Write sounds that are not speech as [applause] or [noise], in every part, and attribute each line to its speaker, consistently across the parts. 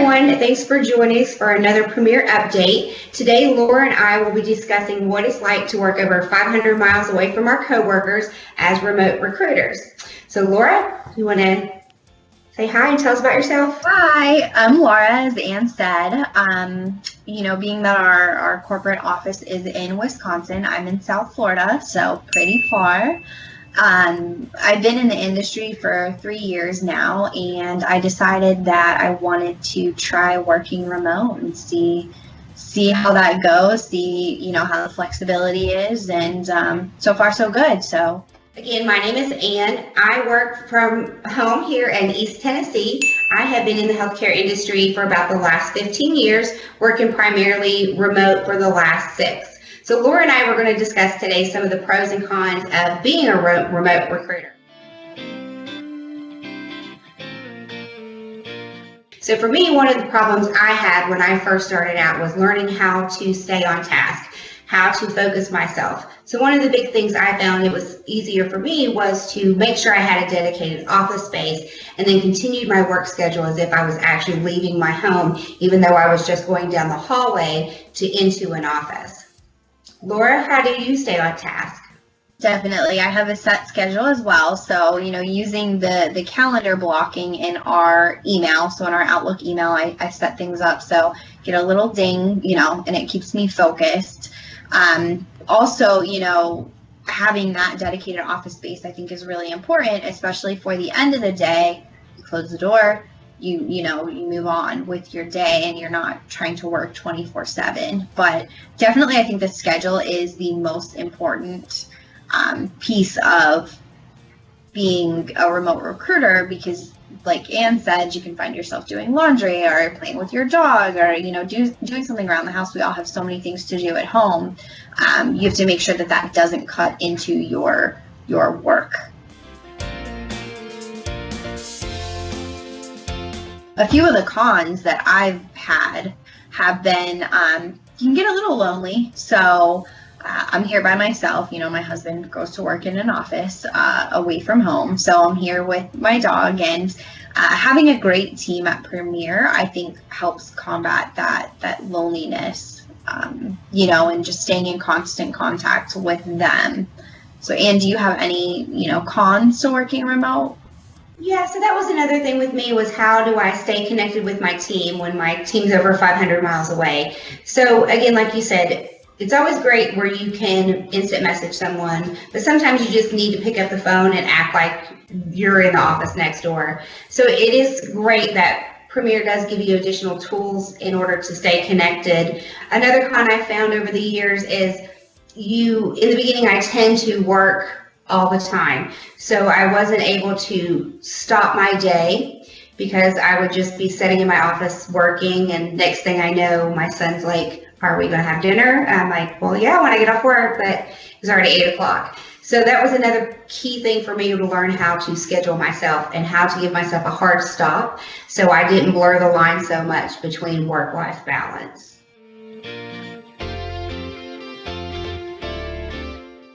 Speaker 1: everyone. Thanks for joining us for another Premier Update. Today, Laura and I will be discussing what it's like to work over 500 miles away from our coworkers as remote recruiters. So, Laura, you want to say hi and tell us about yourself?
Speaker 2: Hi, I'm Laura, as Ann said. Um, you know, being that our, our corporate office is in Wisconsin, I'm in South Florida, so pretty far. Um, I've been in the industry for three years now, and I decided that I wanted to try working remote and see see how that goes, see you know how the flexibility is, and um, so far so good. So
Speaker 1: Again, my name is Ann. I work from home here in East Tennessee. I have been in the healthcare industry for about the last 15 years, working primarily remote for the last six. So Laura and I were going to discuss today some of the pros and cons of being a remote recruiter. So for me, one of the problems I had when I first started out was learning how to stay on task, how to focus myself. So one of the big things I found it was easier for me was to make sure I had a dedicated office space and then continued my work schedule as if I was actually leaving my home, even though I was just going down the hallway to into an office. Laura, how do you stay on task?
Speaker 2: Definitely. I have a set schedule as well. So, you know, using the, the calendar blocking in our email, so in our Outlook email, I, I set things up. So get a little ding, you know, and it keeps me focused. Um, also, you know, having that dedicated office space, I think is really important, especially for the end of the day. Close the door, you you know you move on with your day and you're not trying to work 24 7 but definitely i think the schedule is the most important um, piece of being a remote recruiter because like ann said you can find yourself doing laundry or playing with your dog or you know do, doing something around the house. We all have so many things to do at home. Um, you have to make sure that that doesn't cut into your your work a few of the cons that I've had have been um, you can get a little lonely. So uh, I'm here by myself. You know, my husband goes to work in an office uh, away from home. So I'm here with my dog and uh, having a great team at Premier, I think helps combat that, that loneliness, um, you know, and just staying in constant contact with them. So, Ann, do you have any, you know, cons to working remote?
Speaker 1: Yeah, so that was another thing with me was how do I stay connected with my team when my team's over 500 miles away? So again, like you said, it's always great where you can instant message someone, but sometimes you just need to pick up the phone and act like you're in the office next door. So it is great that Premier does give you additional tools in order to stay connected. Another con I found over the years is you, in the beginning, I tend to work all the time. So I wasn't able to stop my day because I would just be sitting in my office working and next thing I know, my son's like, are we going to have dinner? I'm like, well, yeah, when I get off work, but it's already eight o'clock. So that was another key thing for me to learn how to schedule myself and how to give myself a hard stop so I didn't blur the line so much between work-life balance.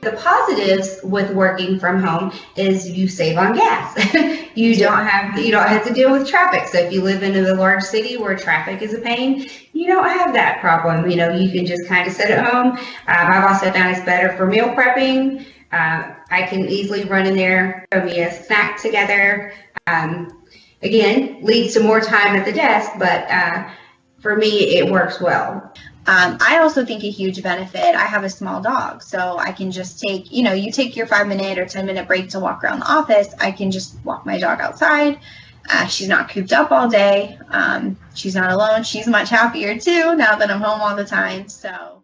Speaker 1: The positives with working from home is you save on gas. [laughs] you don't have you don't have to deal with traffic. So if you live in a large city where traffic is a pain, you don't have that problem. You know, you can just kind of sit at home. Um, I've also found it's better for meal prepping. Uh, I can easily run in there, throw me a snack together. Um, again, leads to more time at the desk, but uh, for me, it works well.
Speaker 2: Um, I also think a huge benefit, I have a small dog, so I can just take, you know, you take your five minute or 10 minute break to walk around the office. I can just walk my dog outside. Uh, she's not cooped up all day. Um, she's not alone. She's much happier too now that I'm home all the time. So.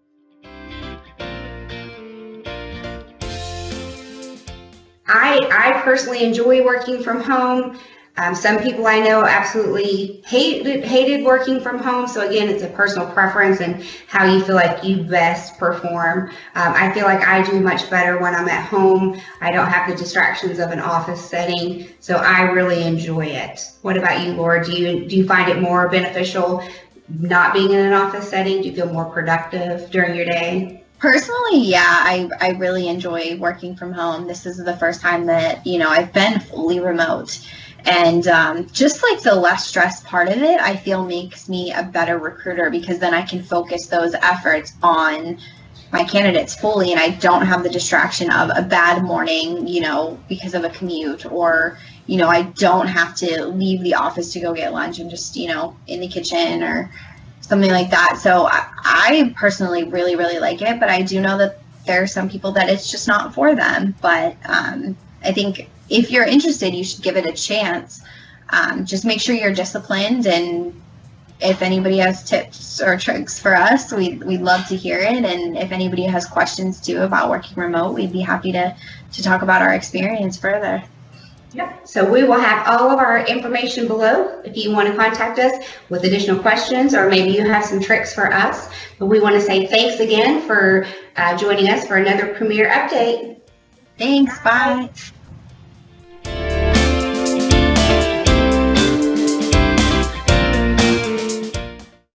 Speaker 1: I, I personally enjoy working from home. Um, some people I know absolutely hated hated working from home. So again, it's a personal preference and how you feel like you best perform. Um, I feel like I do much better when I'm at home. I don't have the distractions of an office setting, so I really enjoy it. What about you, Laura? Do you do you find it more beneficial not being in an office setting? Do you feel more productive during your day?
Speaker 2: Personally, yeah, I, I really enjoy working from home. This is the first time that, you know, I've been fully remote. And um, just like the less stress part of it, I feel makes me a better recruiter because then I can focus those efforts on my candidates fully and I don't have the distraction of a bad morning, you know, because of a commute or, you know, I don't have to leave the office to go get lunch. I'm just, you know, in the kitchen or something like that. So I, I personally really, really like it, but I do know that there are some people that it's just not for them. But um, I think if you're interested, you should give it a chance. Um, just make sure you're disciplined and if anybody has tips or tricks for us, we, we'd love to hear it. And if anybody has questions too about working remote, we'd be happy to, to talk about our experience further.
Speaker 1: Yep. So we will have all of our information below if you want to contact us with additional questions or maybe you have some tricks for us. But we want to say thanks again for uh, joining us for another Premier Update.
Speaker 2: Thanks. Bye.